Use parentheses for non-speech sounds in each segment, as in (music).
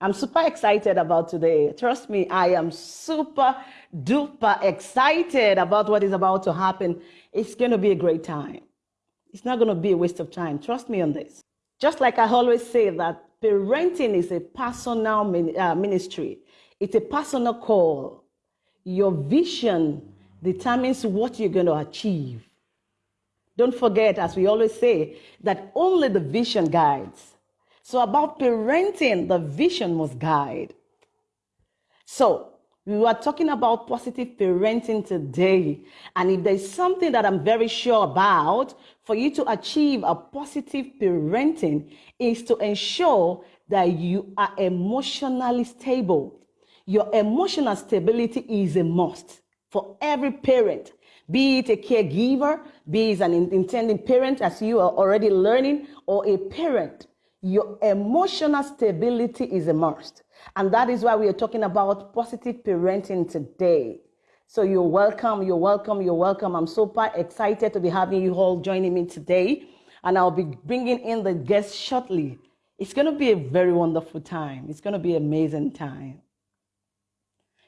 I'm super excited about today. Trust me, I am super duper excited about what is about to happen. It's going to be a great time. It's not going to be a waste of time. Trust me on this. Just like I always say that parenting is a personal uh, ministry. It's a personal call. Your vision determines what you're going to achieve. Don't forget, as we always say, that only the vision guides. So, about parenting, the vision must guide. So, we were talking about positive parenting today. And if there's something that I'm very sure about for you to achieve a positive parenting, is to ensure that you are emotionally stable. Your emotional stability is a must for every parent, be it a caregiver, be it an intending parent, as you are already learning, or a parent your emotional stability is a must. And that is why we are talking about positive parenting today. So you're welcome, you're welcome, you're welcome. I'm super excited to be having you all joining me today. And I'll be bringing in the guests shortly. It's going to be a very wonderful time. It's going to be an amazing time.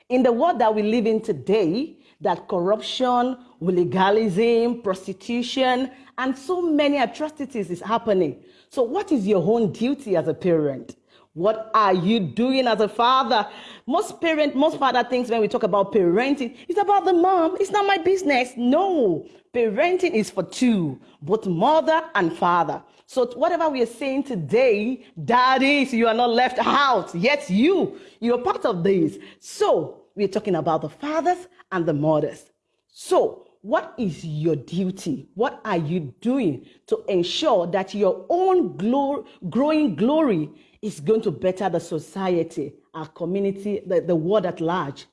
In the world that we live in today, that corruption, legalism, prostitution, and so many atrocities is happening. So, what is your own duty as a parent? What are you doing as a father? Most parent, most father thinks when we talk about parenting, it's about the mom. It's not my business. No, parenting is for two, both mother and father. So whatever we are saying today, daddies, you are not left out. Yes, you, you're part of this. So we're talking about the fathers and the mothers. So what is your duty? What are you doing to ensure that your own glory, growing glory is going to better the society, our community, the, the world at large?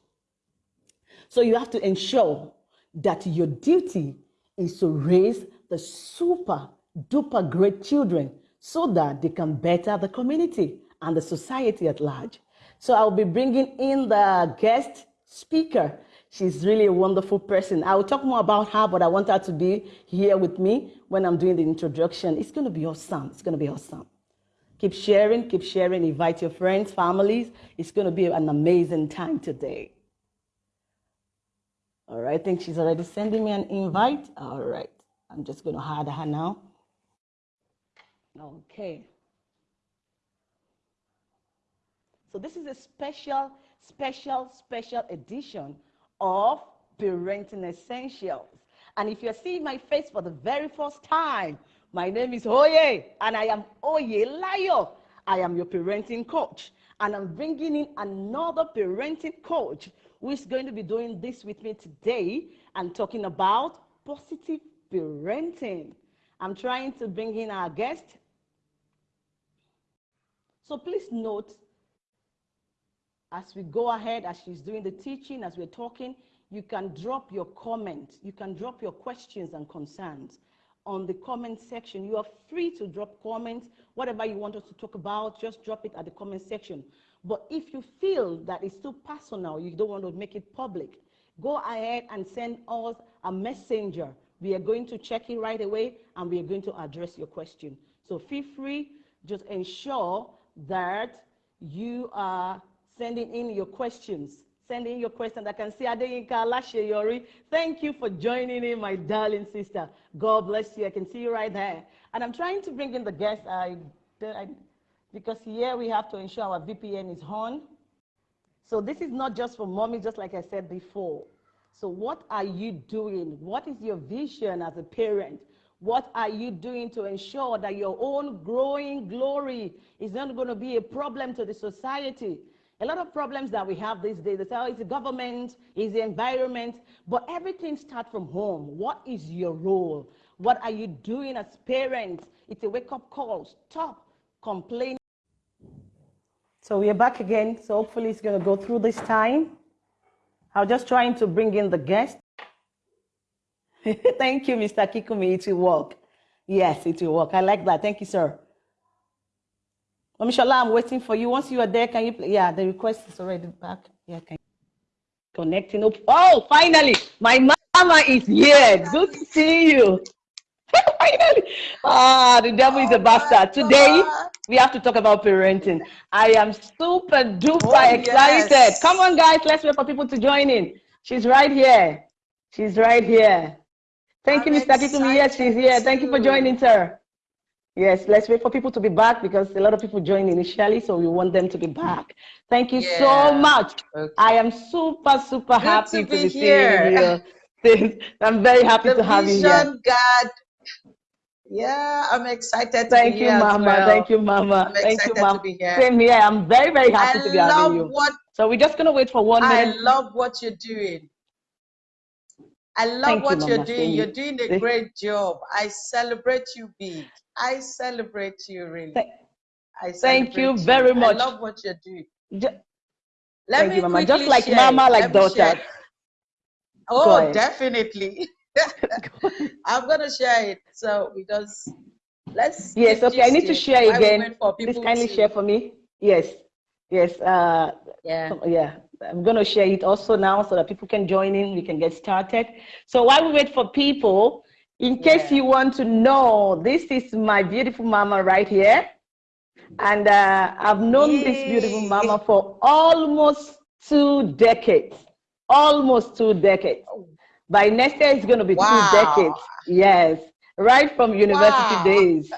So you have to ensure that your duty is to raise the super duper great children so that they can better the community and the society at large. So I'll be bringing in the guest speaker She's really a wonderful person. I will talk more about her, but I want her to be here with me when I'm doing the introduction. It's going to be awesome. It's going to be awesome. Keep sharing, keep sharing. Invite your friends, families. It's going to be an amazing time today. All right, I think she's already sending me an invite. All right, I'm just going to add her now. Okay. So this is a special, special, special edition of parenting essentials. And if you're seeing my face for the very first time, my name is Oye, and I am Oye Layo. I am your parenting coach, and I'm bringing in another parenting coach who is going to be doing this with me today and talking about positive parenting. I'm trying to bring in our guest. So please note as we go ahead, as she's doing the teaching, as we're talking, you can drop your comments, you can drop your questions and concerns on the comment section. You are free to drop comments, whatever you want us to talk about, just drop it at the comment section. But if you feel that it's too personal, you don't want to make it public, go ahead and send us a messenger. We are going to check it right away and we are going to address your question. So feel free, just ensure that you are sending in your questions. Sending in your questions. I can see Adeyinka Lasheyori. Thank you for joining in, my darling sister. God bless you. I can see you right there. And I'm trying to bring in the guests I, I, because here we have to ensure our VPN is on. So this is not just for mommy, just like I said before. So what are you doing? What is your vision as a parent? What are you doing to ensure that your own growing glory is not going to be a problem to the society? A lot of problems that we have these days, they say, oh, it's the government, it's the environment, but everything starts from home. What is your role? What are you doing as parents? It's a wake-up call. Stop complaining. So we are back again. So hopefully it's going to go through this time. I'm just trying to bring in the guest. (laughs) Thank you, Mr. Kikumi. It will work. Yes, it will work. I like that. Thank you, sir. Omishola, I'm waiting for you. Once you are there, can you play? Yeah, the request is already back. Yeah, can connecting. Oh, finally, my mama is here. Good to see you. (laughs) Finally. Ah, the devil is a Oh bastard. Today, God. we have to talk about parenting. I am super duper Oh, excited. yes. Come on, guys. Let's wait for people to join in. She's right here. She's right here. Thank you, I'm Mr. Kikumi. Yes, she's here. Thank you for joining, sir. Yes, let's wait for people to be back because a lot of people joined initially, so we want them to be back. Thank you so much. Okay. I am super, super Good happy to to, be be seeing here. you. (laughs) I'm very happy The to have you here. God. Yeah, I'm excited to Thank be you, here Mama. well. Thank you, Mama. I'm Thank you, Mama. to be here. Same here. I'm very, very happy I to be having you. what So we're just gonna wait for one I minute. love what you're doing. I love Thank what you're Mama. doing. You're doing a great job. I celebrate you big. I celebrate you really. Thank- I thank you very much. I love what you're doing. Ju- Let Thank me you, Mama. Just like share Mama, like Let daughter. Oh, definitely. (laughs) (laughs) I'm gonna share it. So because let's Yes, okay. I need to share again. Please kindly to- share for me. Yes, yes. Uh, Yeah. so- yeah. I'm gonna share it also now so that people can join in. We can get started. So while we wait for people, in case Yeah. you want to know, this is my beautiful mama right here, and uh, I've known this beautiful mama for almost two decades. Almost two decades. By next year, it's going to be Wow. two decades. Yes, right from university Wow. days.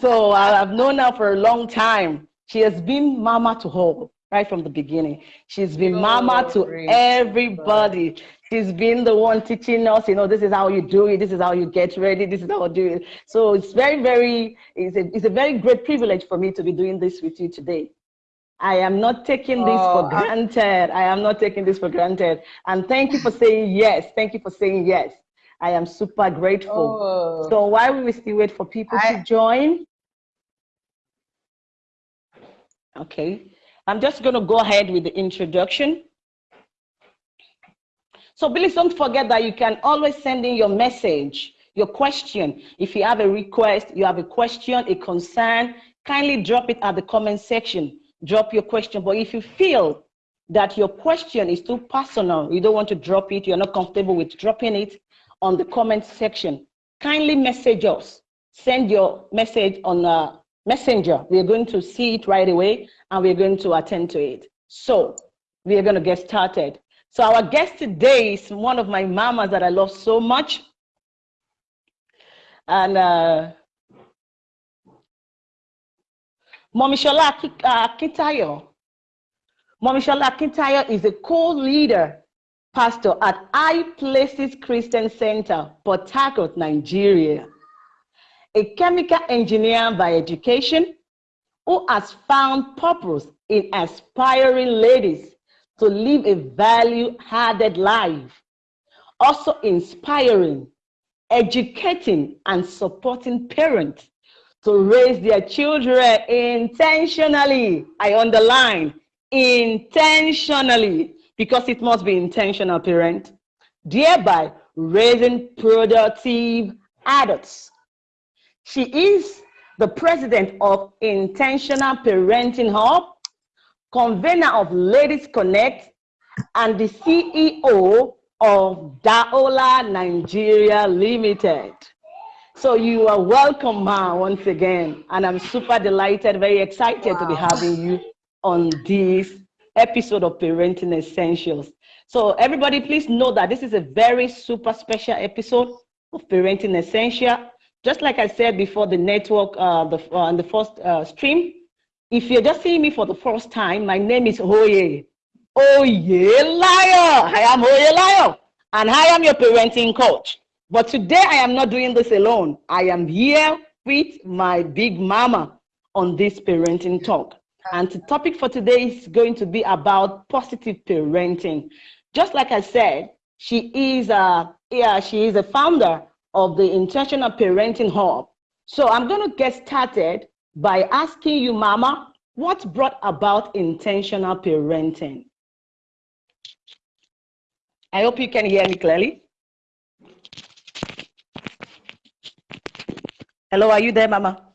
So I've known her for a long time. She has been mama to all, right from the beginning. She's been mama to everybody. She's been the one teaching us, you know, this is how you do it, this is how you get ready, this is how you do it. So it's very, very, it's a, it's a very great privilege for me to be doing this with you today. I am not taking this Oh, for I- granted. I am not taking this for granted. And thank you for saying yes. Thank you for saying yes. I am super grateful. Oh, So while we still wait for people I- to join, okay, I'm just going to go ahead with the introduction. So please don't forget that you can always send in your message, your question. If you have a request, you have a question, a concern, kindly drop it at the comment section. Drop your question. But if you feel that your question is too personal, you don't want to drop it, you're not comfortable with dropping it on the comment section, kindly message us. Send your message on uh, Messenger. We're going to see it right away and we're going to attend to it. So we are going to get started. So our guest today is one of my mamas that I love so much. And uh, Mommy Shola uh, Akintayo. Mommy Shola Akintayo is a co-leader pastor at High Places Christian Center, Port Harcourt, Nigeria. A chemical engineer by education who has found purpose in aspiring ladies to live a value-added life, also inspiring, educating, and supporting parents to raise their children intentionally. I underline intentionally because it must be intentional, parent, thereby raising productive adults. She is the president of Intentional Parenting Hub, convener of Ladies Connect, and the CEO of Daola Nigeria Limited. So you are welcome, Ma, once again. And I'm super delighted, very excited to be having you on this episode of Parenting Essentials. So everybody, please know that this is a very super special episode of Parenting Essential. Just like I said before the network, uh, the, uh, on the first uh, stream, if you're just seeing me for the first time, my name is Oye. Oye Layo. I am Oye Layo. And I am your parenting coach. But today I am not doing this alone. I am here with my big mama on this parenting talk. And the topic for today is going to be about positive parenting. Just like I said, she is a, yeah, she is a founder of the Intentional Parenting Hub. So I'm going to get started by asking you, Mama, what brought about intentional parenting? I hope you can hear me clearly. Hello, are you there, Mama?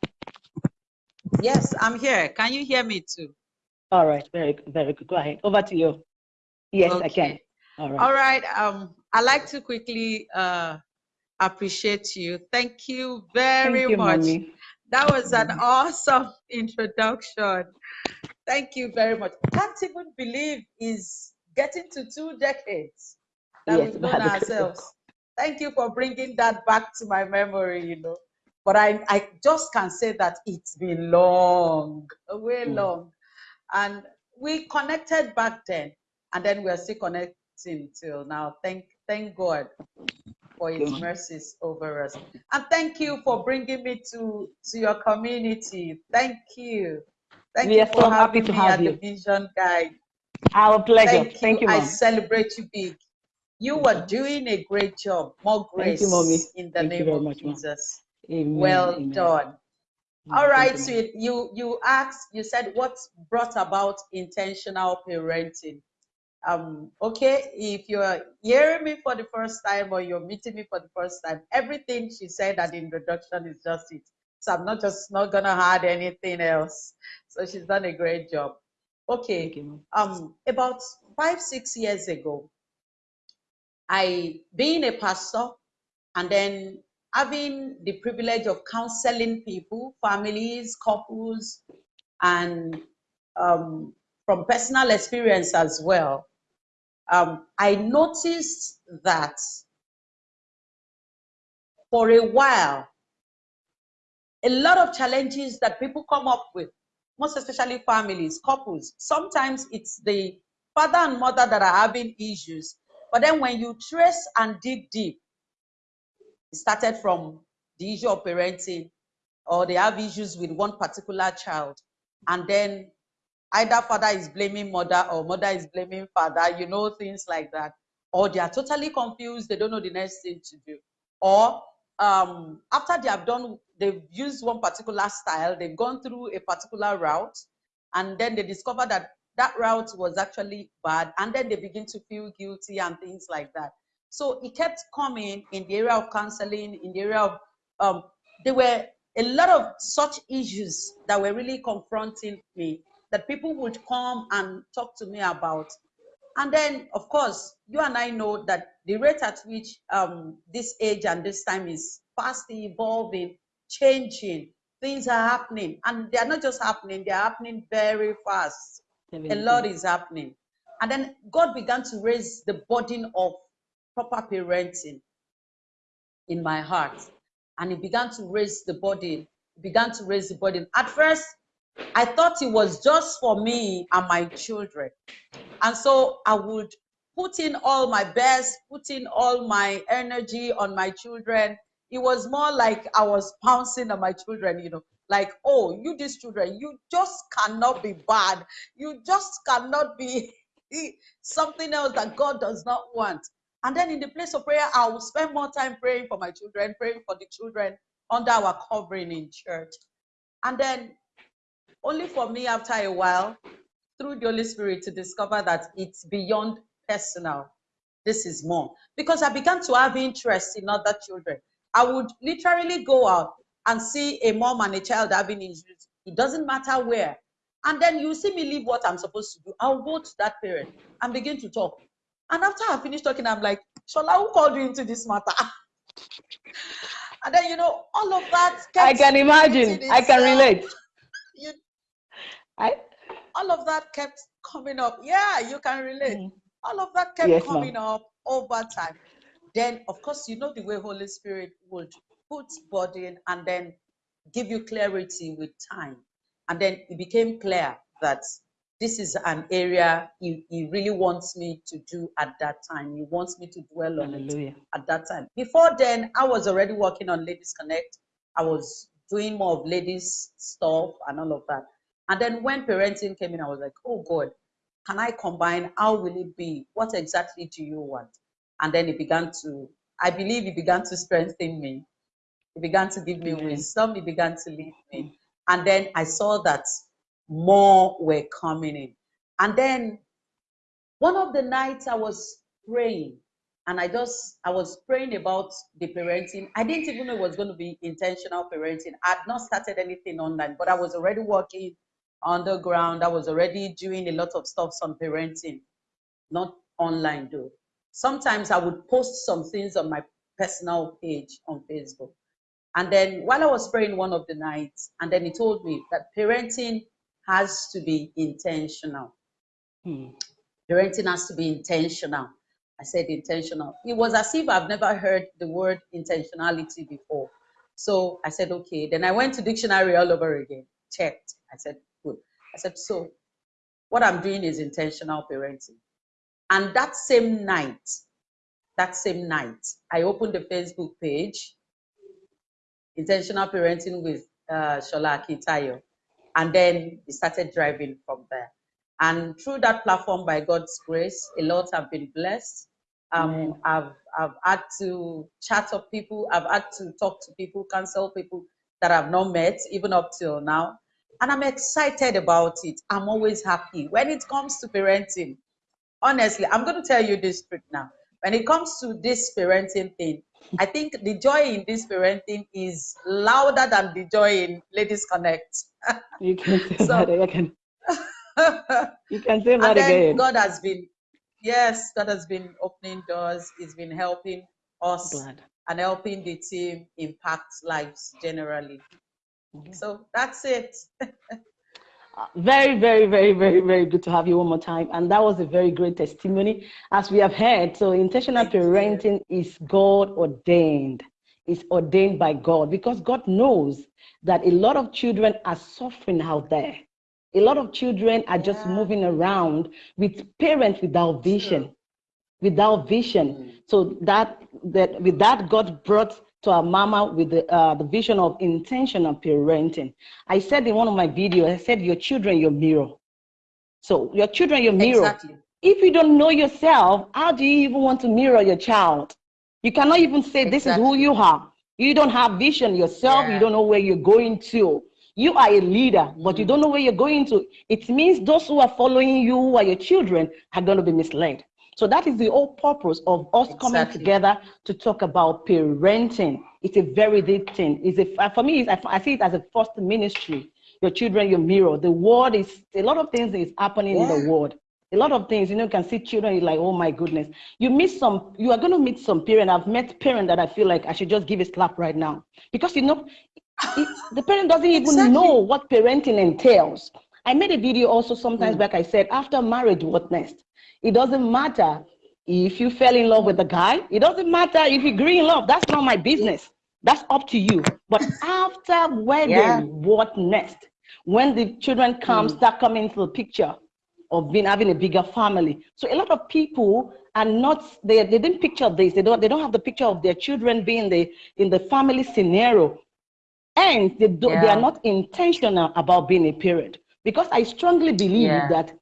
yes, I'm here. Can you hear me too? All right, very, very good. Go ahead. Over to you. Yes, I can. All right. All right. Um, I'd like to quickly uh, appreciate you. Thank you very Thank you, much. mommy. That was an awesome (laughs) introduction. Thank you very much. Can't even believe is getting to two decades that Yes, we've known by the grace of ourselves. Thank you for bringing that back to my memory, you know. But I, I just can say that it's been long, way Mm. long. And we connected back then, and then we're still connecting till now. Thank, thank God for his mercies over us. And thank you for bringing me to, to your community. Thank you. Thank We you are for so happy having me have at the you. Vision Guide. Our pleasure. Thank Thank you. you, I celebrate you big. You are doing a great job. More Thank you, mommy. in the Thank you name of much. Jesus. Amen. Well Amen. done. All right, sweet. You you asked, you said what brought about intentional parenting. Um, okay, if you're hearing me for the first time or you're meeting me for the first time, everything she said at the introduction is just it. So I'm not just not gonna add anything else. So she's done a great job. Okay. Um, about five, six years ago, I being a pastor and then having the privilege of counseling people, families, couples, and um, from personal experience as well, um, I noticed that for a while, a lot of challenges that people come up with, most especially families, couples, sometimes it's the father and mother that are having issues. But then when you trace and dig deep, it started from the issue of parenting, or they have issues with one particular child, and then either father is blaming mother or mother is blaming father, you know, things like that. Or they are totally confused, they don't know the next thing to do. Or um, after they have done, they've used one particular style, they've gone through a particular route, and then they discover that that route was actually bad, and then they begin to feel guilty and things like that. So it kept coming in the area of counseling, in the area of, um, there were a lot of such issues that were really confronting me that people would come and talk to me about. And then, of course, you and I know that the rate at which um, this age and this time is fast evolving, changing, things are happening. And they are not just happening, they are happening very fast. A lot is happening. And then God began to raise the burden of proper parenting in my heart. And he began to raise the burden, began to raise the burden. At first, I thought it was just for me and my children. And so I would put in all my best, put in all my energy on my children. It was more like I was pouncing on my children, you know, like, oh, you, these children, you just cannot be bad. You just cannot be (laughs) something else that God does not want. And then in the place of prayer, I will spend more time praying for my children, praying for the children under our covering in church. And then only for me after a while through the holy spirit to discover that it's beyond personal. This is more. Because i began to have interest in other children. I would literally go out and see a mom and a child having issues it doesn't matter where. And then you see me leave what i'm supposed to do. I'll go to that parent and begin to talk. And after i finish talking i'm like shola who called you into this matter? (laughs) And then you know all of that I can imagine. I can relate. I all of that kept coming up. Yeah, you can relate. Mm. All of that kept Yes, coming up over time. Then, of course, you know the way Holy Spirit would put burden and then give you clarity with time. And then it became clear that this is an area he, he really wants me to do at that time. He wants me to dwell on it at that time. Before then, I was already working on Ladies Connect. I was doing more of ladies stuff and all of that. And then when parenting came in, I was like, oh God, can I combine? How will it be? What exactly do you want? And then it began to, I believe it began to strengthen me. It began to give me Amen. wisdom. It began to lead me. And then I saw that more were coming in. And then one of the nights I was praying, and I just I was praying about the parenting. I didn't even know it was going to be intentional parenting. I had not started anything online, but I was already working underground. I was already doing a lot of stuff on parenting, not online though. Sometimes I would post some things on my personal page on Facebook. And then while I was praying one of the nights, and then he told me that parenting has to be intentional. Hmm. Parenting has to be intentional. I said intentional. It was as if I've never heard the word intentionality before. So I said, okay. Then I went to dictionary all over again, checked. I said. I said, so what I'm doing is intentional parenting. And that same night, that same night, I opened the Facebook page, Intentional Parenting with uh, Shola Akintayo. And then we started driving from there. And through that platform, by God's grace, a lot have been blessed. Um, I've, I've had to chat up people, I've had to talk to people, counsel people that I've not met, even up till now. And I'm excited about it. I'm always happy. When it comes to parenting, honestly, I'm going to tell you this truth now. When it comes to this parenting thing, I think the joy in this parenting is louder than the joy in Ladies Connect. (laughs) You can say So- that again. (laughs) You can say that again. God has been, yes, God has been opening doors. He's been helping us Glad. and helping the team impact lives generally. Mhm. So that's it. Very, very, very, very, very good to have you one more time. And that was a very great testimony, as we have heard. So, intentional parenting is God ordained, it's ordained by God because God knows that a lot of children are suffering out there. A lot of children are just Yeah. moving around with parents without vision, without vision. Mm. So that that with that God brought to our mama with the uh, the vision of intentional parenting. I said in one of my videos, I said your children your mirror. So your children your mirror. Exactly. If you don't know yourself, how do you even want to mirror your child? You cannot even say this is who you are. You don't have vision yourself. You don't know where you're going to. You are a leader, but you Mhm. don't know where you're going to. It means those who are following you, who are your children, are going to be misled. So that is the whole purpose of us coming together to talk about parenting. It's a very deep thing. It's a, for me, I, I see it as a first ministry. Your children, your mirror. The world is a lot of things is happening in the world. A lot of things, you know, you can see children, you're like, oh my goodness. You meet some, you are going to meet some parent. I've met parent that I feel like I should just give a slap right now. Because, you know, it, (laughs) the parent doesn't even Exactly. know what parenting entails. I made a video also sometimes Mm. back. I said, after marriage, what next? It doesn't matter if you fell in love with a guy. It doesn't matter if you agree in love. That's not my business. That's up to you. But after wedding, Yeah. what next? When the children come, Mm. start coming into the picture of being having a bigger family. So a lot of people are not they, they didn't picture this. They don't they don't have the picture of their children being the in the family scenario and they, do, they are not intentional about being a parent because i strongly believe Yeah. that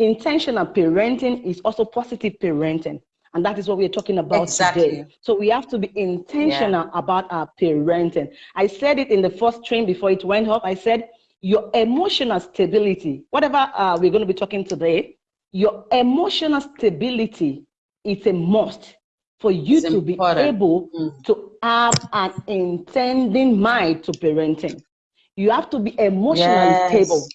intentional parenting is also positive parenting and that is what we're talking about Exactly. today so we have to be intentional about our parenting i said it in the first train before it went up i said your emotional stability whatever uh, we're going to be talking today your emotional stability is a must for you It's to be able Mm. to have an intending mind to parenting. You have to be emotionally Yes. stable.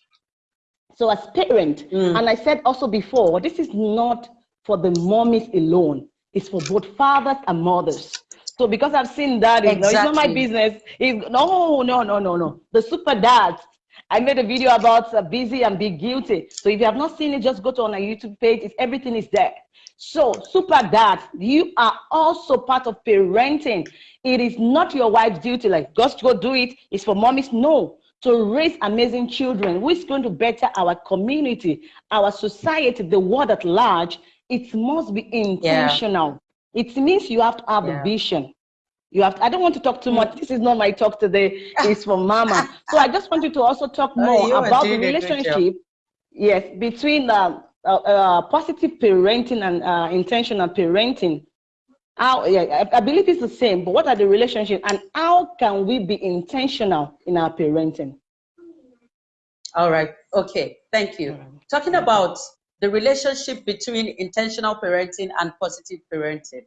So as parent, Mm. and I said also before, this is not for the mommies alone. It's for both fathers and mothers. So because I've seen that, it's, no, it's not my business. It's, no, no, no, no, no. The super dads. I made a video about uh, busy and be guilty. So if you have not seen it, just go to on our YouTube page. It's, everything is there. So super dads, you are also part of parenting. It is not your wife's duty, like just go do it. It's for mommies. No, to raise amazing children who is going to better our community, our society, the world at large, it must be intentional. It means you have to have Yeah. a vision. You have. To, I don't want to talk too much. This is not my talk today. (laughs) It's for Mama. So I just want you to also talk Oh, more about the doing a good job. relationship. Yes, between uh, uh, uh, positive parenting and uh, intentional parenting. How, yeah, I, believe it's the same, but what are the relationships and how can we be intentional in our parenting? All right. Okay. Thank you. Right. Talking about the relationship between intentional parenting and positive parenting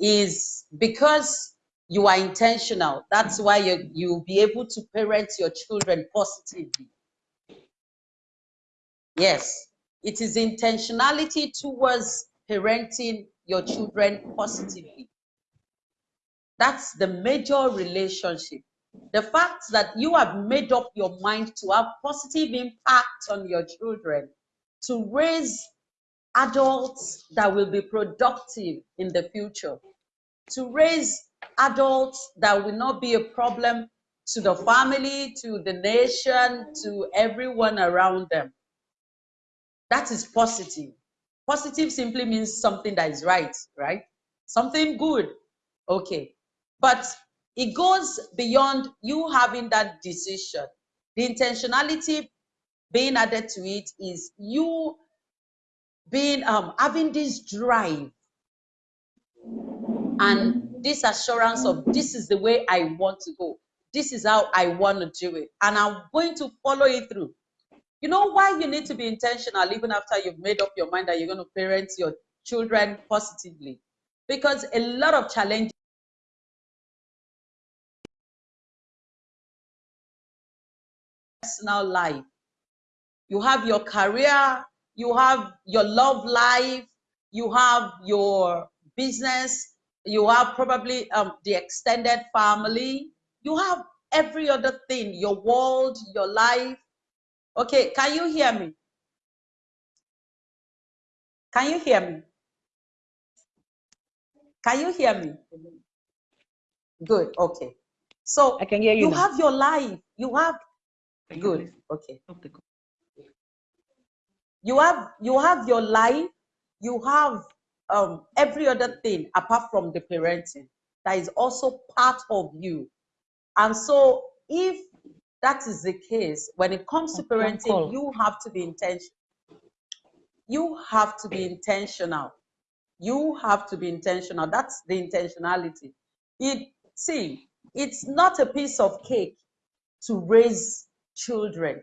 is because you are intentional. That's why you you'll be able to parent your children positively. Yes, it is intentionality towards parenting your children positively. That's the major relationship. The fact that you have made up your mind to have positive impact on your children, to raise adults that will be productive in the future, to raise adults that will not be a problem to the family, to the nation, to everyone around them. That is positive. Positive simply means something that is right, right? Something good. Okay. But it goes beyond you having that decision. The intentionality being added to it is you being um having this drive and this assurance of this is the way I want to go. This is how I want to do it. And I'm going to follow it through. You know why you need to be intentional even after you've made up your mind that you're going to parent your children positively? Because a lot of challenges personal life. You have your career, you have your love life, you have your business, you have probably um, the extended family, you have every other thing, your world, your life. Okay, can you hear me? Can you hear me? Can you hear me? Good, okay. So I can hear you. you now. have your life, you have good, okay. You have you have your life, you have um, every other thing apart from the parenting that is also part of you. And so, if that is the case, when it comes to parenting, you have to be intentional. You have to be intentional. You have to be intentional. That's the intentionality. It see, it's not a piece of cake to raise children.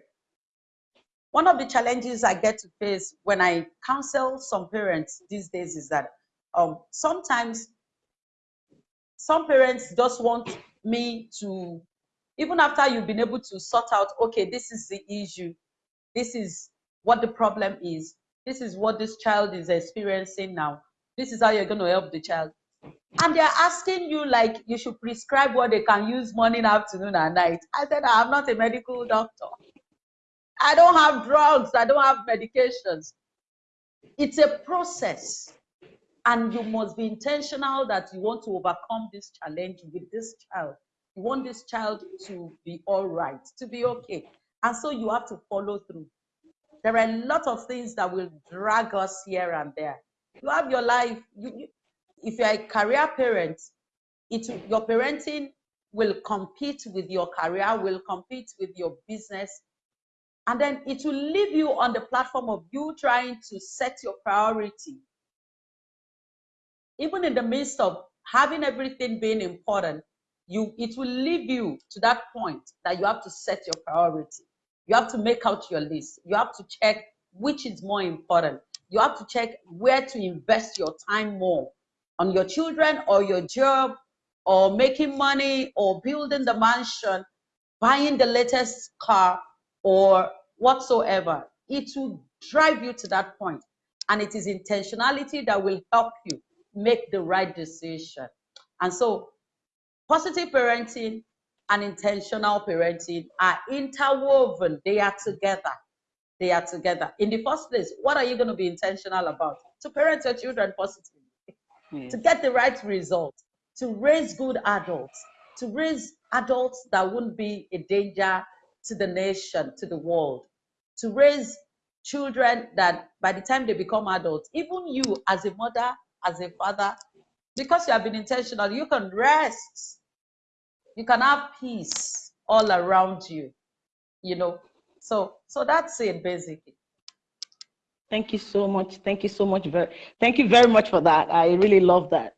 One of the challenges I get to face when I counsel some parents these days is that um, sometimes some parents just want me to, even after you've been able to sort out, okay, this is the issue, this is what the problem is, this is what this child is experiencing now, this is how you're going to help the child. And they're asking you like you should prescribe what they can use morning, afternoon, and night. I said, I'm not a medical doctor. I don't have drugs, I don't have medications. It's a process. And you must be intentional that you want to overcome this challenge with this child. You want this child to be all right, to be okay. And so you have to follow through. There are a lot of things that will drag us here and there. You have your life. You, you, if you're a career parent, it, your parenting will compete with your career, will compete with your business, and then it will leave you on the platform of you trying to set your priority. Even in the midst of having everything being important, you it will leave you to that point that you have to set your priority. You have to make out your list. You have to check which is more important. You have to check where to invest your time more on your children or your job or making money or building the mansion, buying the latest car or whatsoever. It will drive you to that. And it is intentionality that will help you make the right decision. And so, positive parenting and intentional parenting are interwoven, they are together. They are together. In the first place, what are you going to be intentional about? To parent your children positively, Yes. to get the right result, to raise good adults, to raise adults that wouldn't be a danger to the nation, to the world, to raise children that by the time they become adults, even you as a mother, as a father, because you have been intentional, you can rest. You can have peace all around you, you know. So, so that's it basically. Thank you so much. Thank you so much. Very, thank you very much for that. I really love that.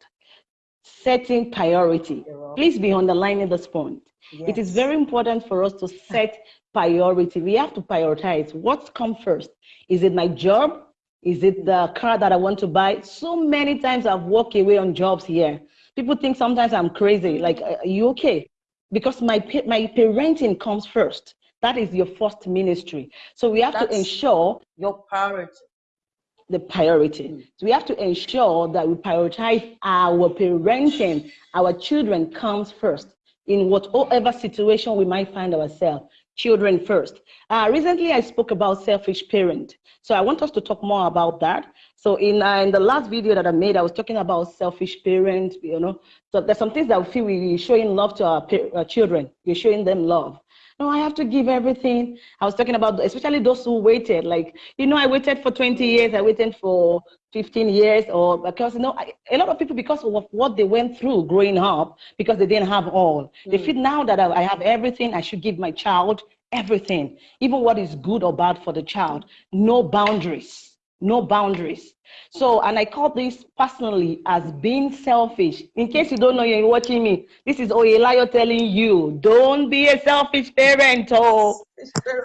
Setting priority. Please be underlining this point. It is very important for us to set priority. We have to prioritize what comes first. Is it my job? Is it the car that I want to buy? So many times I've walked away on jobs here. People think sometimes I'm crazy. Like, are you okay? Because my my parenting comes first. That is your first ministry. So we have to ensure Your priority. the priority. Mm. So we have to ensure that we prioritize our parenting. Our children comes first in whatever situation we might find ourselves. Children first. Uh, recently, I spoke about selfish parent. So I want us to talk more about that. So in, uh, in the last video that I made, I was talking about selfish parent, you know. So there's some things that we feel we're showing love to our, our children. We're showing them love no, I have to give everything. I was talking about, especially those who waited, like, you know, I waited for 20 years, I waited for 15 years, or because, you know, I, a lot of people, because of what they went through growing up, because they didn't have all, mm. they feel now that I have everything, I should give my child everything, even what is good or bad for the child. No boundaries, no boundaries. So, and I call this personally as being selfish. In case you don't know, you're watching me. This is Oyelayo telling you, don't be a selfish parent. Oh,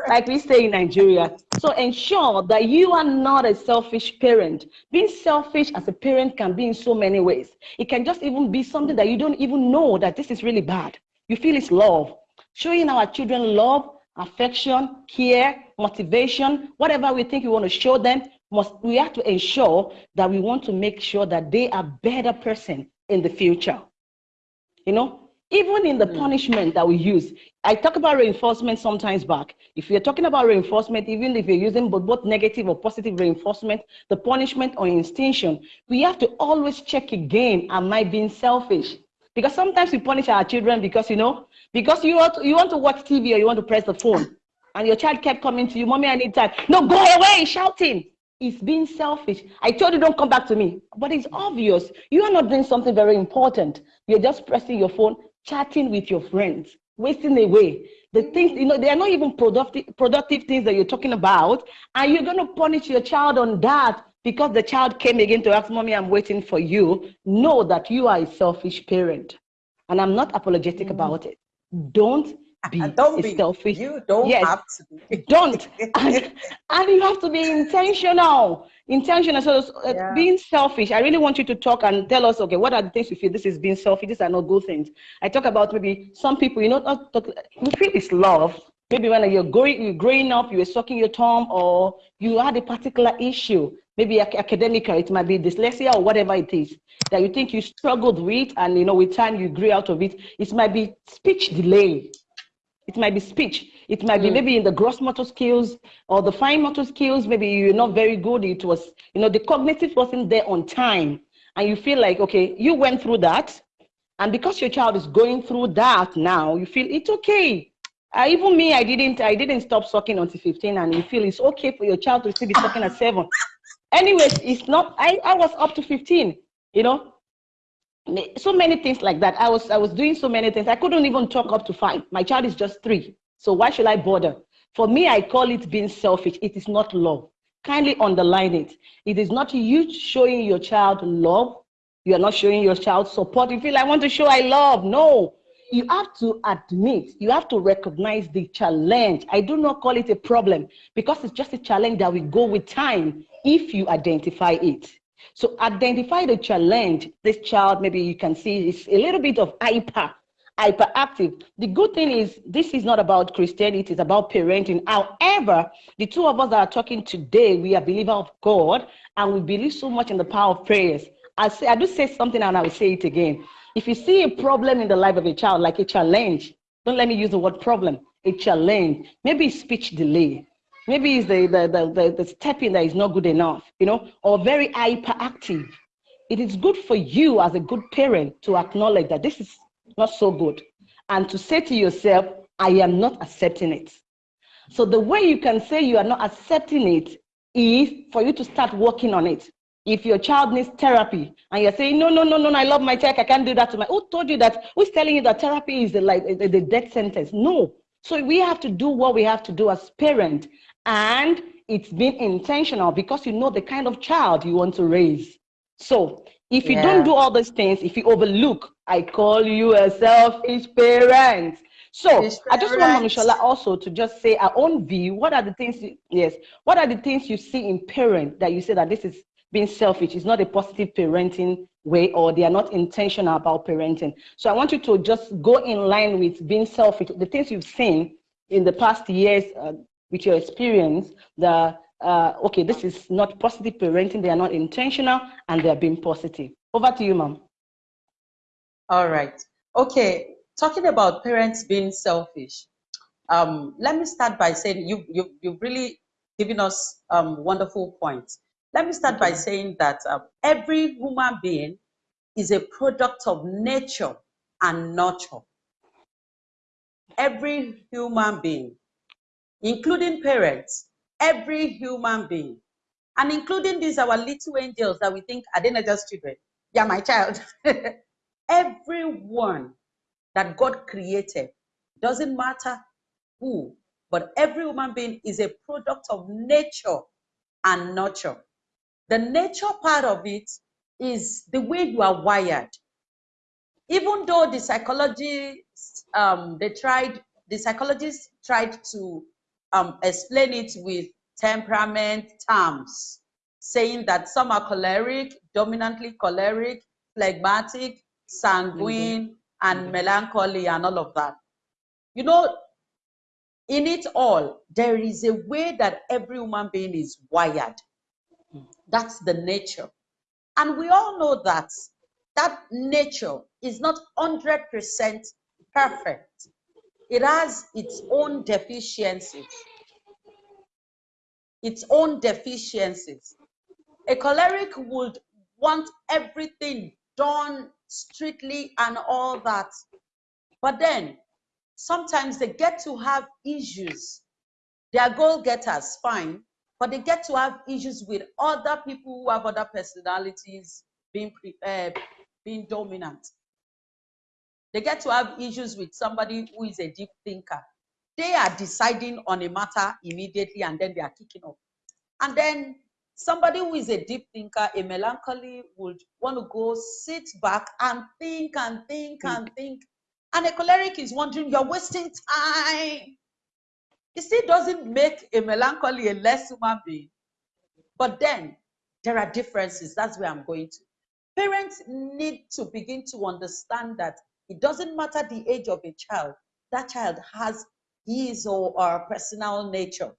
like we say in Nigeria. So ensure that you are not a selfish parent. Being selfish as a parent can be in so many ways. It can just even be something that you don't even know that this is really bad. You feel it's love. Showing our children love, affection, care, motivation, whatever we think we want to show them, must we have to ensure that we want to make sure that they are better person in the future. You know, even in the mm. punishment that we use, I talk about reinforcement sometimes back. If you're talking about reinforcement, even if you're using both, both negative or positive reinforcement, the punishment or extinction, we have to always check again, am I being selfish? Because sometimes we punish our children because, you know, because you want, to, you want to watch TV or you want to press the phone and your child kept coming to you, mommy, I need time. No, go away, shouting is being selfish. I told you don't come back to me, but it's obvious. You are not doing something very important. You're just pressing your phone, chatting with your friends, wasting away. The things, you know, they are not even productive, productive things that you're talking about. And you're going to punish your child on that because the child came again to ask, Mommy, I'm waiting for you. Know that you are a selfish parent. And I'm not apologetic mm -hmm. about it. Don't (laughs) be don't be selfish. You don't yes, have to be. don't. (laughs) And, and, you have to be intentional. Intentional. So uh, yeah. being selfish, I really want you to talk and tell us, okay, what are the things you feel this is being selfish? These are not good things. I talk about maybe some people, you know, not talk, you feel it's love. Maybe when you're growing, you're growing up, you were sucking your thumb, or you had a particular issue, maybe academically, it might be dyslexia or whatever it is that you think you struggled with, and you know, with time you grew out of it. It might be speech delay it might be speech. It might mm. be maybe in the gross motor skills or the fine motor skills. Maybe you're not very good. It was, you know, the cognitive wasn't there on time. And you feel like, okay, you went through that. And because your child is going through that now, you feel it's okay. Uh, even me, I didn't, I didn't stop sucking until 15, and you feel it's okay for your child to still be sucking at seven. Anyways, it's not. I, I was up to 15. You know, so many things like that. I was I was doing so many things. I couldn't even talk up to five. My child is just three. So why should I bother? For me, I call it being selfish. It is not love. Kindly underline it. It is not you showing your child love. You are not showing your child support. You feel I want to show I love. No. You have to admit, you have to recognize the challenge. I do not call it a problem because it's just a challenge that will go with time if you identify it. So identify the challenge. This child, maybe you can see is a little bit of hyper, hyperactive. The good thing is this is not about Christianity, it's about parenting. However, the two of us that are talking today, we are believers of God and we believe so much in the power of prayers. I say I do say something and I will say it again. If you see a problem in the life of a child, like a challenge, don't let me use the word problem, a challenge, maybe speech delay, Maybe it's the, the, the, the, the stepping that is not good enough, you know, or very hyperactive. It is good for you as a good parent to acknowledge that this is not so good and to say to yourself, I am not accepting it. So the way you can say you are not accepting it is for you to start working on it. If your child needs therapy and you're saying, no, no, no, no, I love my child, I can't do that to my, who told you that? Who's telling you that therapy is the, like the, the death sentence? No. So we have to do what we have to do as parent and it's been intentional because you know the kind of child you want to raise. So if you yeah. don't do all those things, if you overlook, I call you a selfish parent. So I just want Mishola also to just say our own view. What are the things? You, yes. What are the things you see in parent that you say that this is being selfish? It's not a positive parenting way, or they are not intentional about parenting. So I want you to just go in line with being selfish. The things you've seen in the past years, uh, with your experience, that, uh, okay, this is not positive parenting, they are not intentional, and they're being positive. Over to you, ma'am. All right. Okay, talking about parents being selfish, um, let me start by saying you, you, you've really given us um, wonderful points. Let me start by saying that um, every human being is a product of nature and nurture. Every human being, including parents, every human being, and including these our little angels that we think are not just children? Yeah, my child. (laughs) Everyone that God created, doesn't matter who, but every human being is a product of nature and nurture. The nature part of it is the way you are wired. Even though the psychologists, um, they tried, the psychologists tried to um, explain it with temperament terms, saying that some are choleric, dominantly choleric, phlegmatic, sanguine, mm-hmm. and mm-hmm. melancholy, and all of that. You know, in it all, there is a way that every human being is wired. That's the nature. And we all know that that nature is not 100% perfect. It has its own deficiencies. Its own deficiencies. A choleric would want everything done strictly and all that. But then sometimes they get to have issues. They are goal getters, fine, but they get to have issues with other people who have other personalities being uh, being dominant. They get to have issues with somebody who is a deep thinker. They are deciding on a matter immediately and then they are kicking off. And then Somebody who is a deep thinker, a melancholy, would want to go sit back and think and think mm. and think. And a choleric is wondering, you're wasting time. It still doesn't make a melancholy a less human being. But then there are differences. That's where I'm going to. Parents need to begin to understand that it doesn't matter the age of a child, that child has his or her personal nature.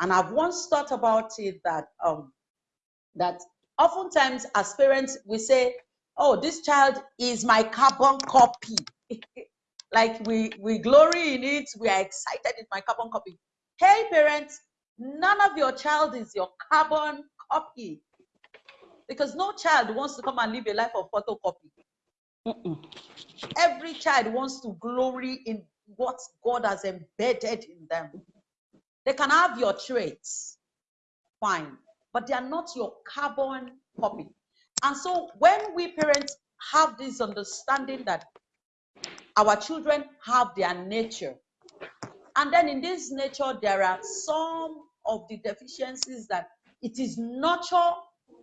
And I've once thought about it that um, that oftentimes as parents we say, "Oh, this child is my carbon copy." (laughs) like we we glory in it, we are excited it's my carbon copy. Hey, parents, none of your child is your carbon copy, because no child wants to come and live a life of photocopy. Mm-mm. Every child wants to glory in what God has embedded in them. They can have your traits, fine, but they are not your carbon copy. And so when we parents have this understanding that our children have their nature, and then in this nature, there are some of the deficiencies that it is nurture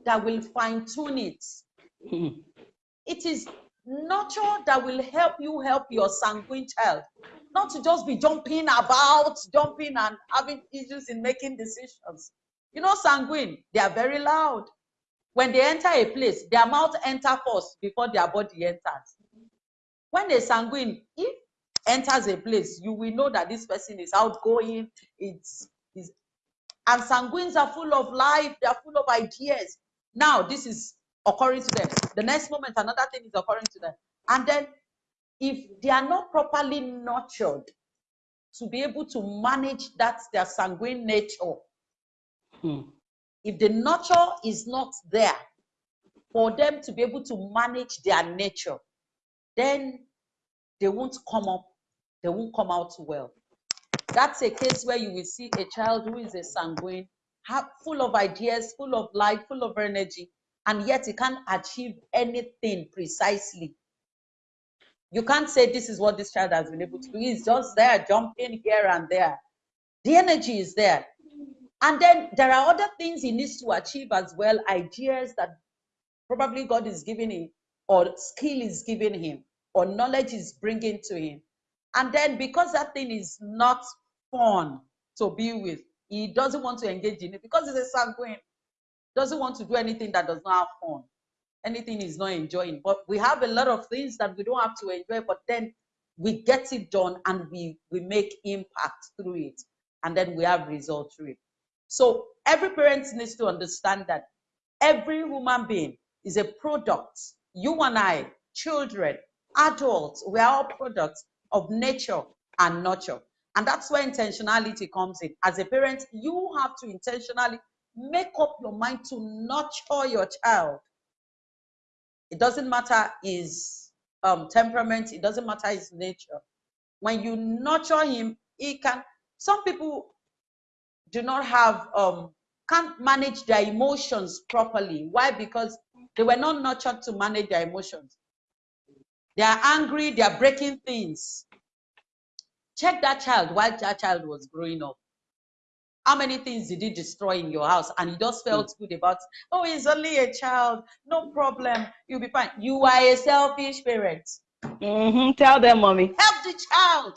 that will fine tune it. it is nurture that will help you help your sanguine child not to just be jumping about, jumping and having issues in making decisions. You know, sanguine, they are very loud. When they enter a place, their mouth enter first before their body enters. When a sanguine, if enters a place, you will know that this person is outgoing. It's, it's and sanguines are full of life. They are full of ideas. Now this is occurring to them. The next moment, another thing is occurring to them, and then if they are not properly nurtured to be able to manage that their sanguine nature, hmm. if the nurture is not there for them to be able to manage their nature, then they won't come up, they won't come out well. That's a case where you will see a child who is a sanguine, full of ideas, full of life, full of energy, and yet he can't achieve anything precisely you can't say this is what this child has been able to do. He's just there, jumping here and there. The energy is there. And then there are other things he needs to achieve as well, ideas that probably God is giving him, or skill is giving him, or knowledge is bringing to him. And then because that thing is not fun to be with, he doesn't want to engage in it because he's a sanguine, doesn't want to do anything that does not have fun anything is not enjoying. But we have a lot of things that we don't have to enjoy, but then we get it done and we, we make impact through it. And then we have results through it. So every parent needs to understand that every human being is a product. You and I, children, adults, we are all products of nature and nurture. And that's where intentionality comes in. As a parent, you have to intentionally make up your mind to nurture your child. It doesn't matter his um, temperament, it doesn't matter his nature. When you nurture him, he can. Some people do not have, um, can't manage their emotions properly. Why? Because they were not nurtured to manage their emotions. They are angry, they are breaking things. Check that child while that child was growing up. How many things did he destroy in your house? And you just felt good about, oh, he's only a child, no problem, you'll be fine. You are a selfish parent. Mm-hmm. Tell them, mommy. Help the child.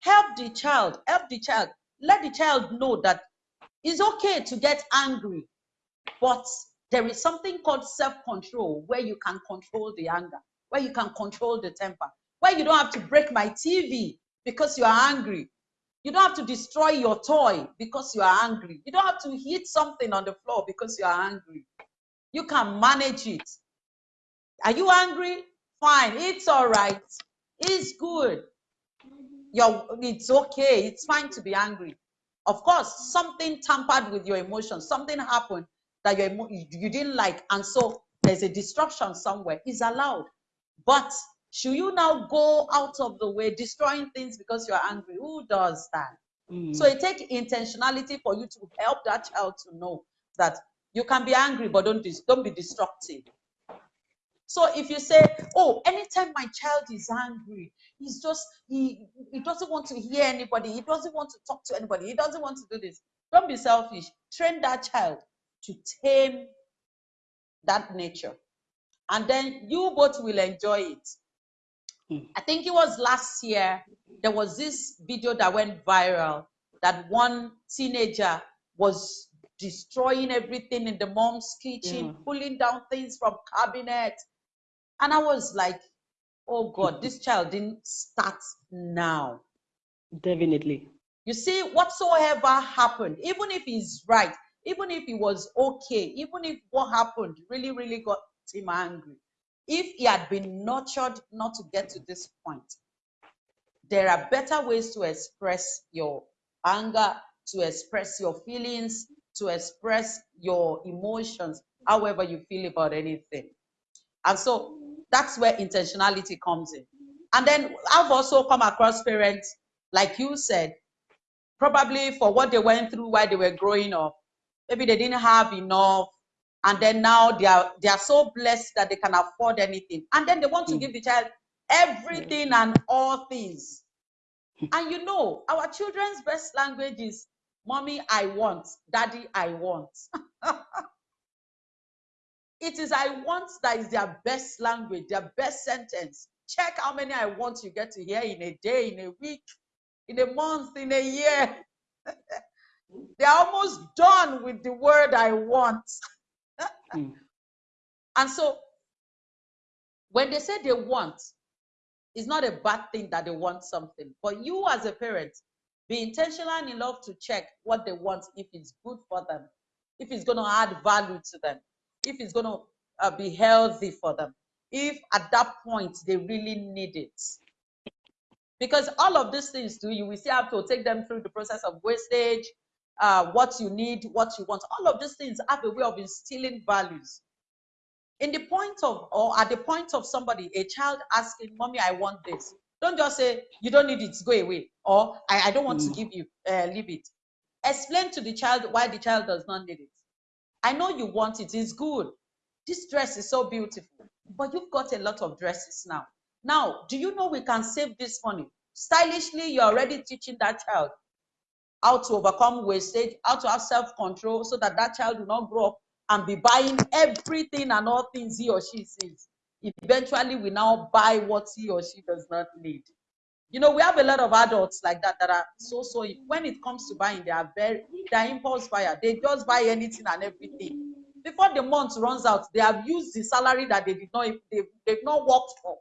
Help the child. Help the child. Let the child know that it's okay to get angry, but there is something called self-control where you can control the anger, where you can control the temper, where you don't have to break my TV because you are angry. You don't have to destroy your toy because you are angry. You don't have to hit something on the floor because you are angry. You can manage it. Are you angry? Fine, it's all right. It's good. You're, it's okay. It's fine to be angry. Of course, something tampered with your emotions. Something happened that you you didn't like, and so there's a disruption somewhere. Is allowed, but should you now go out of the way, destroying things because you're angry? Who does that? Mm. So it takes intentionality for you to help that child to know that you can be angry, but don't don't be destructive. So if you say, oh, anytime my child is angry, he's just, he, he doesn't want to hear anybody. He doesn't want to talk to anybody. He doesn't want to do this. Don't be selfish. Train that child to tame that nature. And then you both will enjoy it. Hmm. I think it was last year, there was this video that went viral that one teenager was destroying everything in the mom's kitchen, yeah. pulling down things from cabinet, and I was like, oh God, this (laughs) child didn't start now. Definitely. You see, whatsoever happened, even if he's right, even if he was okay, even if what happened really, really got him angry, if he had been nurtured not to get to this point, there are better ways to express your anger, to express your feelings, to express your emotions, however you feel about anything. And so that's where intentionality comes in. And then I've also come across parents, like you said, probably for what they went through while they were growing up. Maybe they didn't have enough. And then now they are they are so blessed that they can afford anything. And then they want to hmm. give the child everything and all things. And you know, our children's best language is mommy, I want, daddy, I want. (laughs) It is I want that is their best language, their best sentence. Check how many I want you get to hear in a day, in a week, in a month, in a year. (laughs) They're almost done with the word I want. (laughs) mm. And so when they say they want, it's not a bad thing that they want something. But you as a parent, be intentional enough to check what they want if it's good for them, if it's going to add value to them if it's going to uh, be healthy for them, if at that point they really need it. Because all of these things do you, we still have to take them through the process of wastage, uh, what you need, what you want. All of these things have a way of instilling values. In the point of, or at the point of somebody, a child asking, Mommy, I want this. Don't just say, You don't need it, go away. Or I, I don't want mm. to give you, uh, leave it. Explain to the child why the child does not need it. I know you want it, it's good. This dress is so beautiful, but you've got a lot of dresses now. Now, do you know we can save this money? Stylishly, you're already teaching that child how to overcome wastage, how to have self-control so that that child will not grow up and be buying everything and all things he or she sees. Eventually, we now buy what he or she does not need. You know, we have a lot of adults like that that are so so. When it comes to buying, they are very they are impulse buyer. They just buy anything and everything. Before the month runs out, they have used the salary that they did not they they've not worked for,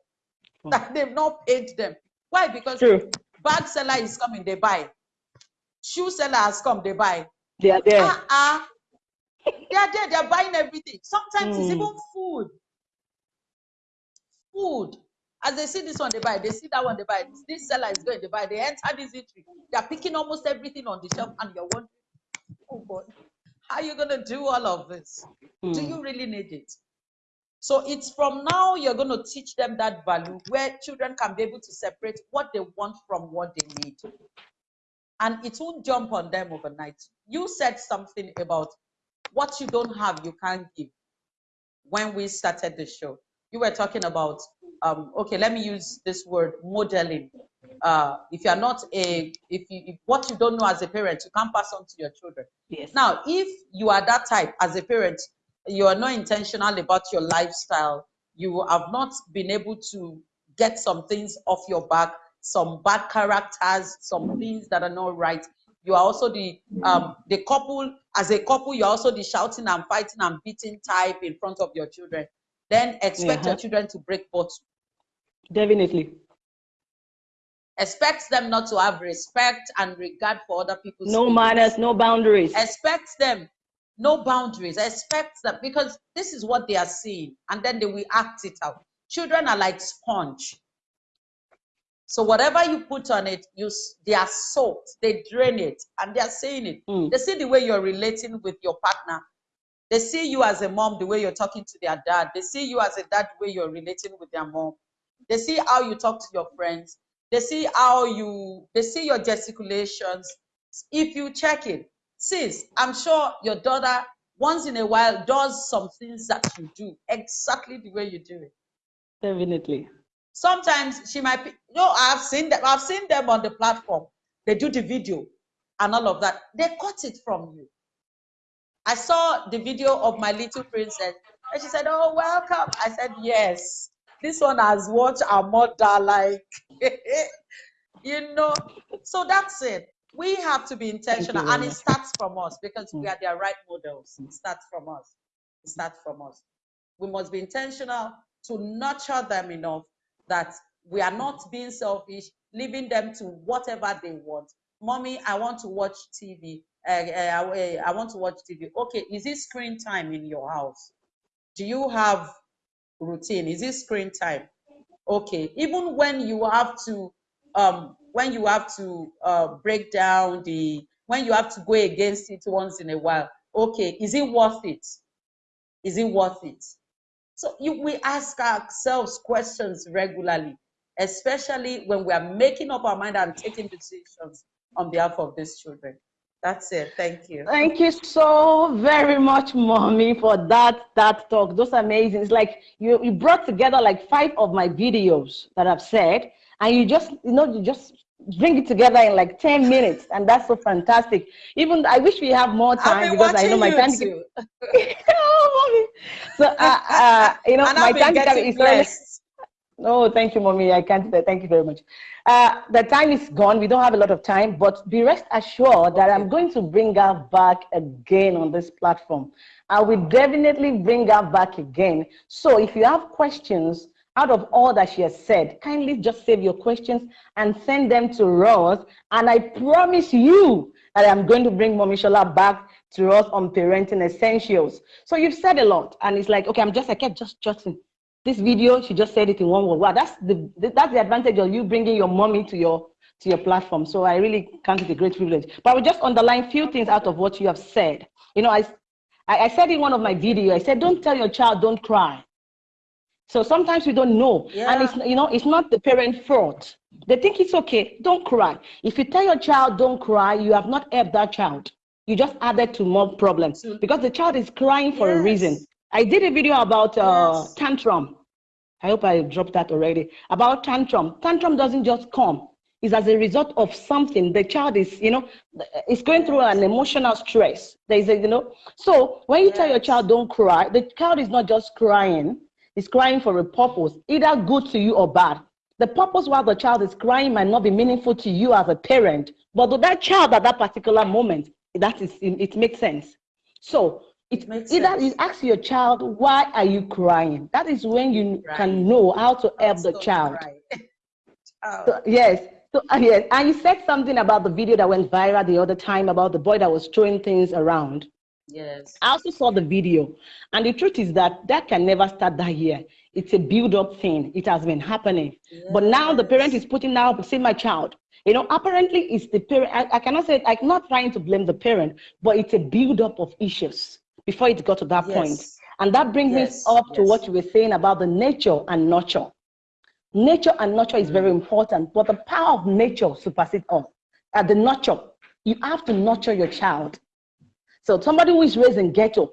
hmm. (laughs) that they've not paid them. Why? Because True. bag seller is coming, they buy. Shoe seller has come, they buy. They are there. Uh-uh. they are there, they are buying everything. Sometimes it's Mm. even food. Food. As they see this one, they buy. They see that one, they buy. This seller is going to buy. They enter this eatery. They are picking almost everything on the shelf, and you're wondering, oh God, how are you going to do all of this? Do Mm. you really need it? So it's from now you're going to teach them that value where children can be able to separate what they want from what they need. And it won't jump on them overnight. You said something about what you don't have, you can't give when we started the show. You were talking about, um, okay, let me use this word modeling. Uh, if you're not a, if you, if what you don't know as a parent, you can't pass on to your children. Yes. Now, if you are that type as a parent, you are not intentional about your lifestyle, you have not been able to get some things off your back, some bad characters, some things that are not right. You are also the um, the couple, as a couple, you're also the shouting and fighting and beating type in front of your children. Then expect your Uh-huh. children to break bottle. Definitely. Expect them not to have respect and regard for other people's No manners, no boundaries. expect them no boundaries expect them because this is what they are seeing and then they will act it out children are like sponge so whatever you put on it you they are soaked they drain it and they are seeing it. Mm. they see the way you're relating with your partner. They see you as a mom the way you're talking to their dad. They see you as a dad the way you're relating with their mom. They see how you talk to your friends. They see how you they see your gesticulations. If you check it sis i'm sure your daughter once in a while does some things that you do exactly the way you do it. Definitely. Sometimes she might be you know i've seen them i've seen them on the platform. They do the video and all of that. They cut it from you. I saw the video of my little princess and she said oh welcome. I said yes this one has watched our mother like (laughs) you know. So that's it. We have to be intentional and it starts from us because we are their right models. It starts from us. It starts from us. We must be intentional to nurture them enough that we are not being selfish, leaving them to whatever they want. Mommy, I want to watch TV. Uh, uh, I I want to watch TV. Okay, is it screen time in your house? Do you have routine? Is it screen time? Okay, even when you have to, um, when you have to uh, break down the, when you have to go against it once in a while. Okay, is it worth it? Is it worth it? So you, we ask ourselves questions regularly, especially when we are making up our mind and taking decisions on behalf of these children. That's it. Thank you. Thank you so very much, mommy, for that that talk. Those amazing. It's like you you brought together like five of my videos that I've said, and you just you know you just bring it together in like 10 minutes and that's so fantastic even i wish we have more time because i know my time too. (laughs) oh, mommy. so uh, uh, you know (laughs) and my time is blessed. Oh, thank you, mommy. I can't. Thank you very much. Uh, the time is gone. We don't have a lot of time, but be rest assured that I'm going to bring her back again on this platform. I will definitely bring her back again. So if you have questions out of all that she has said, kindly just save your questions and send them to Rose. And I promise you that I'm going to bring Mommy Shola back to us on parenting essentials. So you've said a lot, and it's like, okay, I'm just, I kept just jotting. This video she just said it in one word. Wow that's the that's the advantage of you bringing your mommy to your to your platform. So i really count it a great privilege. But i will just underline a few things out of what you have said. You know i i I said in one of my videos i said don't tell your child don't cry so sometimes we don't know and it's you know it's not the parent fault they think it's okay don't cry if you tell your child don't cry you have not helped that child you just added to more problems because the child is crying for a reason I did a video about uh, Yes. tantrum. I hope I dropped that already. About tantrum. Tantrum doesn't just come. It's as a result of something. The child is, you know, is going through an emotional stress. There is a, you know. So when you tell your child don't cry, the child is not just crying. It's crying for a purpose, either good to you or bad. The purpose why the child is crying might not be meaningful to you as a parent, but to that child at that particular moment, that is, it makes sense. So it, makes either sense. you ask your child, why are you crying? That is when you Right. can know how to help the child. cry. (laughs) Child. So, yes. So uh, (laughs) yes, and you said something about the video that went viral the other time about the boy that was throwing things around. Yes. I also saw the video, and the truth is that that can never start that year. It's a build-up thing. It has been happening, but now the parent is putting out, see my child. You know, apparently it's the parent. I, I cannot say I'm not trying to blame the parent, but it's a build-up of issues before it got to that Yes. point. And that brings Yes, me up to what you were saying about the nature and nurture. Nature and nurture is Mm. very important, but the power of nature supersedes all. At the nurture, you have to nurture your child. So somebody who is raised in ghetto,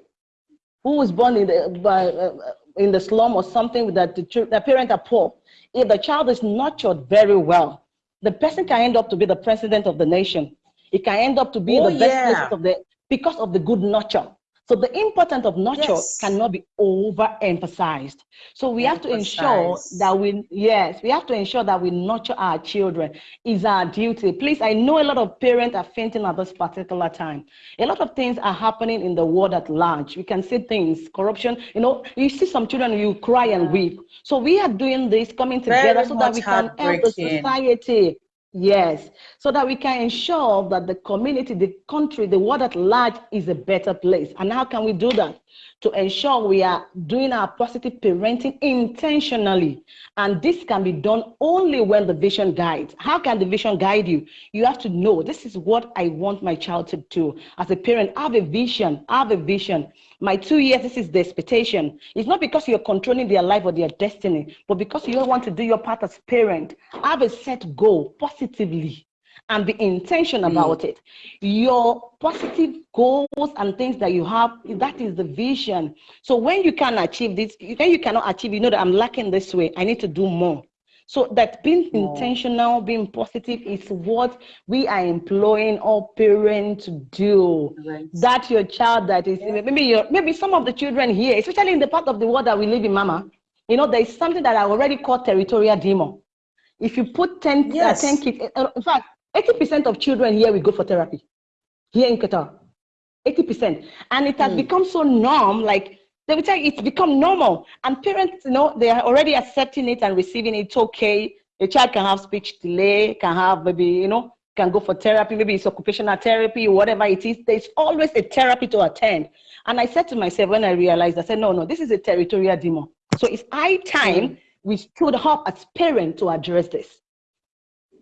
who was born in the by, uh, in the slum or something that the, the parents are poor, if the child is nurtured very well, the person can end up to be the president of the nation. It can end up to be Oh, the best yeah. of the because of the good nurture. So the importance of nurture Yes. cannot be overemphasized. So we have to ensure that we yes, we have to ensure that we nurture our children. Is our duty. Please, I know a lot of parents are fainting at this particular time. A lot of things are happening in the world at large. We can see things, corruption. You know, you see some children, you cry and weep. So we are doing this, coming together Very so that we can help the society. Yes, so that we can ensure that the community, the country, the world at large is a better place. And how can we do that? To ensure we are doing our positive parenting intentionally. And this can be done only when the vision guides. How can the vision guide you? You have to know this is what I want my child to do. As a parent, I have a vision, I have a vision. My two years, this is the expectation. It's not because you're controlling their life or their destiny, but because you want to do your part as parent. Have a set goal positively and be intentional about it. Your positive goals and things that you have, that is the vision. So when you can achieve this, when you cannot achieve, you know that I'm lacking this way, I need to do more. So that being More. intentional, being positive is what we are employing all parents to do Parents. that your child that is maybe your maybe some of the children here, especially in the part of the world that we live in, Mama, you know, there is something that I already call territorial demon. If you put 10, uh, 10 kids, uh, in fact, 80% of children here will go for therapy here in Qatar. 80%. And it has Hmm. become so norm, like they would say it's become normal. And parents, you know, they are already accepting it and receiving it. It's okay. A child can have speech delay, can have maybe, you know, can go for therapy, maybe it's occupational therapy, whatever it is. There's always a therapy to attend. And I said to myself when I realized, I said, no, no, this is a territorial demon. So it's high time we stood up as parents to address this.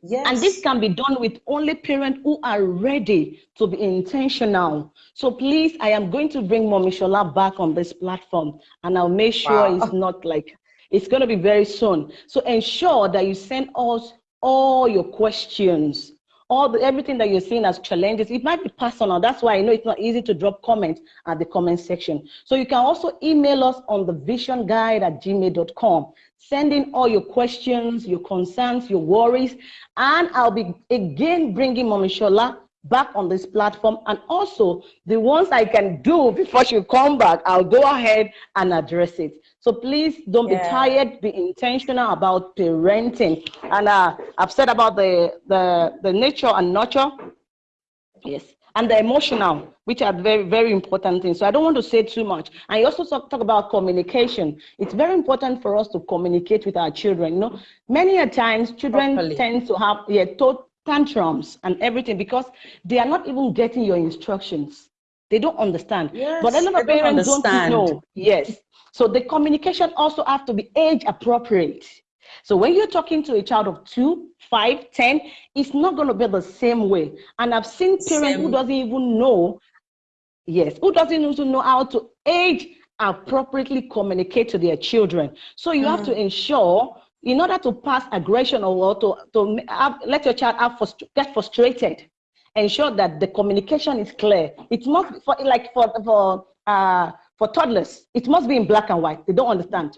Yes. And this can be done with only parents who are ready to be intentional. So please, I am going to bring Mommy Shola back on this platform and I'll make sure Wow. it's not like, it's going to be very soon. So ensure that you send us all your questions, all the, everything that you're seeing as challenges. It might be personal. That's why I know it's not easy to drop comments at the comment section. So you can also email us on the vision guide at gmail.com. Send in all your questions, your concerns, your worries, and I'll be again bringing Mommy Shola back on this platform. And also, the ones I can do before she come back, I'll go ahead and address it. So please don't be tired. Be intentional about parenting. And uh, I've said about the the the nature and nurture. Yes. And the emotional, which are very, very important things. So I don't want to say too much. And you also talk, talk about communication. It's very important for us to communicate with our children. You know, many a times children Properly. tend to have yeah, tantrums and everything because they are not even getting your instructions. They don't understand. Yes, but a lot of they don't parents don't know. Yes. So the communication also have to be age appropriate. So when you're talking to a child of two, five, ten, it's not going to be the same way. And I've seen parents who doesn't even know, yes, who doesn't even know how to age appropriately communicate to their children. So you have to ensure, in order to pass aggression or to, to have, let your child have get frustrated, ensure that the communication is clear. It must be for like for for uh, for toddlers. It must be in black and white. They don't understand.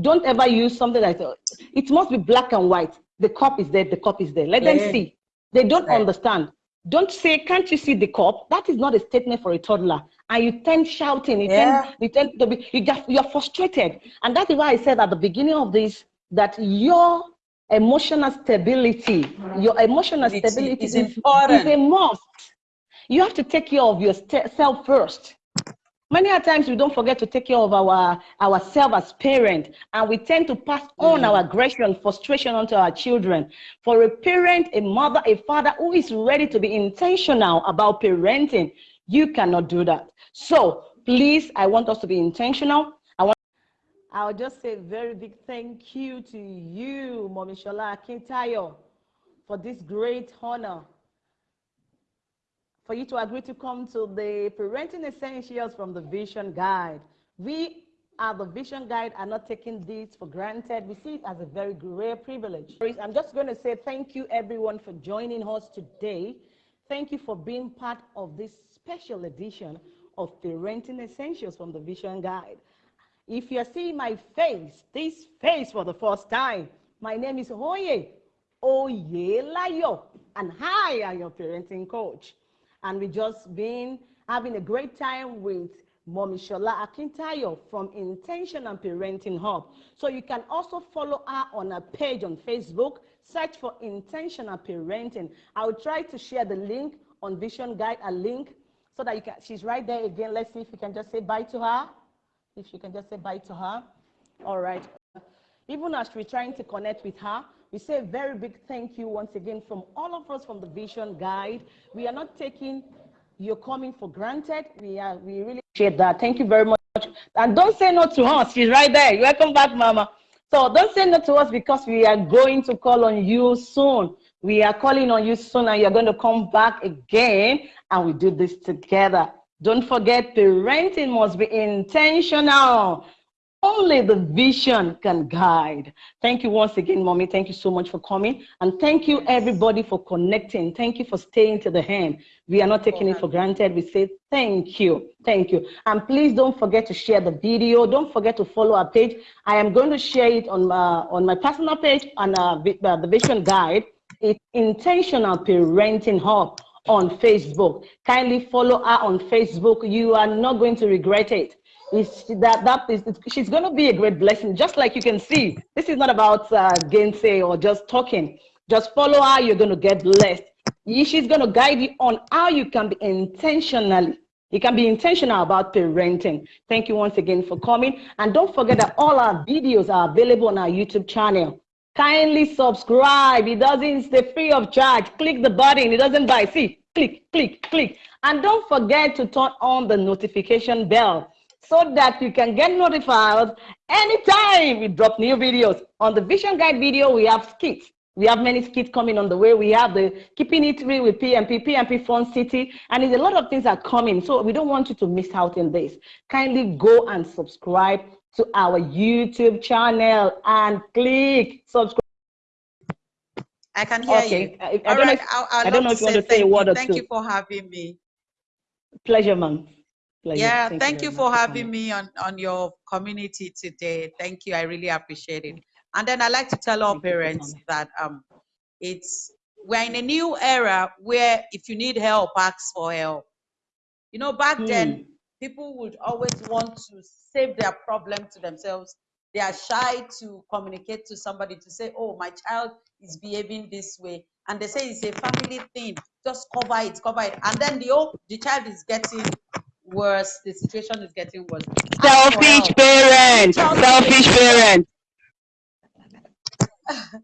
Don't ever use something like that. It must be black and white. The cup is there. The cup is there. Let them Yeah. see. They don't Right. understand. Don't say, "Can't you see the cup?" That is not a statement for a toddler. And you tend shouting. You Yeah. tend you tend to be you just you're frustrated. And that is why I said at the beginning of this that your emotional stability, your emotional Stability stability is important. is a must. You have to take care of yourself first. Many a times we don't forget to take care of our ourselves as parent, and we tend to pass on mm. our aggression, frustration onto our children. For a parent, a mother, a father who is ready to be intentional about parenting, you cannot do that. So please, I want us to be intentional. I want. I'll just say a very big thank you to you, Mommy Shola Akintayo, for this great honor for you to agree to come to the Parenting Essentials from the Vision Guide. We are the Vision Guide are not taking this for granted. We see it as a very rare privilege. I'm just going to say thank you everyone for joining us today. Thank you for being part of this special edition of Parenting Essentials from the Vision Guide. If you're seeing my face, this face for the first time, my name is Hoye Oyelayo, and hi, I am your parenting coach and we just been having a great time with Mommy Shola Akintayo from Intentional Parenting Hub. So you can also follow her on her page on Facebook. Search for Intentional Parenting. I will try to share the link on Vision Guide, a link, so that you can, she's right there again. Let's see if you can just say bye to her. If you can just say bye to her. All right. Even as we're trying to connect with her, we say a very big thank you once again from all of us from the Vision Guide. We are not taking your coming for granted. We are we really appreciate that. Thank you very much. And don't say no to us. She's right there. Welcome back, Mama. So don't say no to us because we are going to call on you soon. We are calling on you soon and you're going to come back again and we do this together. Don't forget parenting must be intentional. Only the vision can guide. Thank you once again, Mommy. Thank you so much for coming. And thank you, everybody, for connecting. Thank you for staying to the end. We are not taking it for granted. We say thank you. Thank you. And please don't forget to share the video. Don't forget to follow our page. I am going to share it on my, on my personal page on uh, uh the Vision Guide. It's Intentional Parenting Hub on Facebook. Kindly follow her on Facebook. You are not going to regret it is that that is she's going to be a great blessing just like you can see. This is not about uh, gainsay or just talking. Just follow her you're going to get blessed. She's going to guide you on how you can be intentionally you can be intentional about parenting. Thank you once again for coming. And don't forget that all our videos are available on our youtube channel. Kindly subscribe. It doesn't stay free of charge. Click the button. It doesn't buy. See click click click. And don't forget to turn on the notification bell so that you can get notified anytime we drop new videos. On the Vision Guide video, we have skits. We have many skits coming on the way. We have the Keeping It Real with PMP, PMP Fun City, and a lot of things are coming. So we don't want you to miss out on this. Kindly go and subscribe to our YouTube channel and click subscribe. I can hear okay. you. I, I don't, right. know, if, I, I don't know if you want to say a word or two. Thank you for having me. Pleasure, ma'am. Pleasure. Yeah, thank, thank you, you for having me on, on your community today. Thank you. I really appreciate it. And then I like to tell our parents that um, it's we're in a new era where if you need help, ask for help. You know, back hmm. then people would always want to save their problem to themselves. They are shy to communicate to somebody to say, "Oh, my child is behaving this way," and they say it's a family thing. Just cover it, cover it, and then the old the child is getting worse. The situation is getting worse. Selfish parents. Selfish parents. (laughs)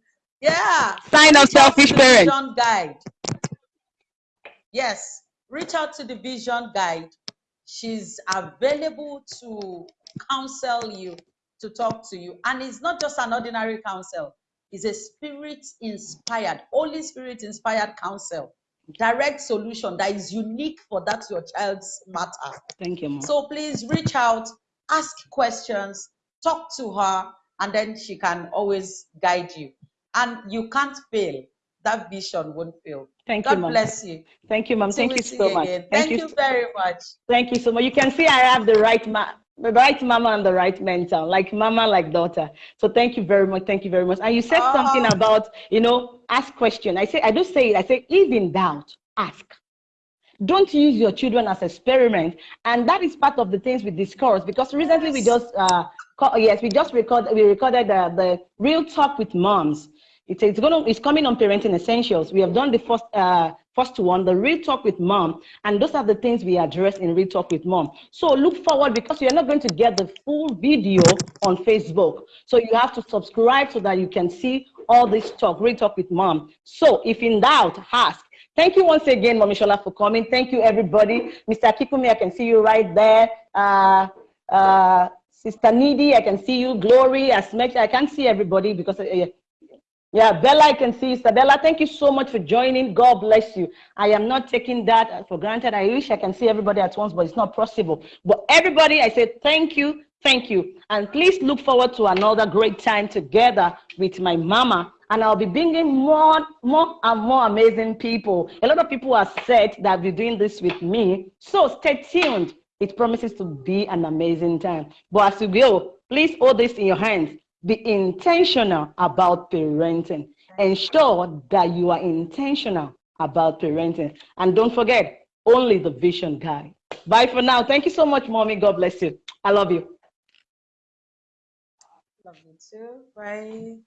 yeah. Sign of selfish parents. Vision guide. Yes. Reach out to the vision guide. She's available to counsel you, to talk to you. And it's not just an ordinary counsel. It's a spirit inspired, Holy Spirit inspired counsel direct solution that is unique for that your child's matter. Thank you. Mom. So please reach out, ask questions, talk to her, and then she can always guide you. And you can't fail. That vision won't fail. Thank God you, Mom. bless you. Thank you, Mom. Thank you so much. Thank, Thank you, you very much. Thank you so much. You can see I have the right ma the right mama and the right mentor, like mama, like daughter. So thank you very much. Thank you very much. And you said something oh. about, you know, ask question. I say, I do say it. I say, if in doubt, ask. Don't use your children as experiment. And that is part of the things we discussed because recently we just, uh, yes, we just recorded, we recorded uh, the real talk with moms. It's, it's, gonna, it's coming on Parenting Essentials. We have done the first uh, first one, the Real Talk with Mom. And those are the things we address in Real Talk with Mom. So look forward because you're not going to get the full video on Facebook. So you have to subscribe so that you can see all this talk, Real Talk with Mom. So if in doubt, ask. Thank you once again, Mommy Shola, for coming. Thank you, everybody. Mr. Kikumi, I can see you right there. Uh, uh, Sister Needy, I can see you. Glory, as much I can't see everybody because uh, yeah, Bella, I can see Isabella. Thank you so much for joining. God bless you. I am not taking that for granted. I wish I can see everybody at once, but it's not possible. But everybody, I say thank you, thank you. And please look forward to another great time together with my mama. And I'll be bringing more, more and more amazing people. A lot of people are said that be doing this with me. So stay tuned. It promises to be an amazing time. But as you go, please hold this in your hands be intentional about parenting. Ensure that you are intentional about parenting. And don't forget, only the vision guide. Bye for now. Thank you so much, mommy. God bless you. I love you. Love you too. Bye.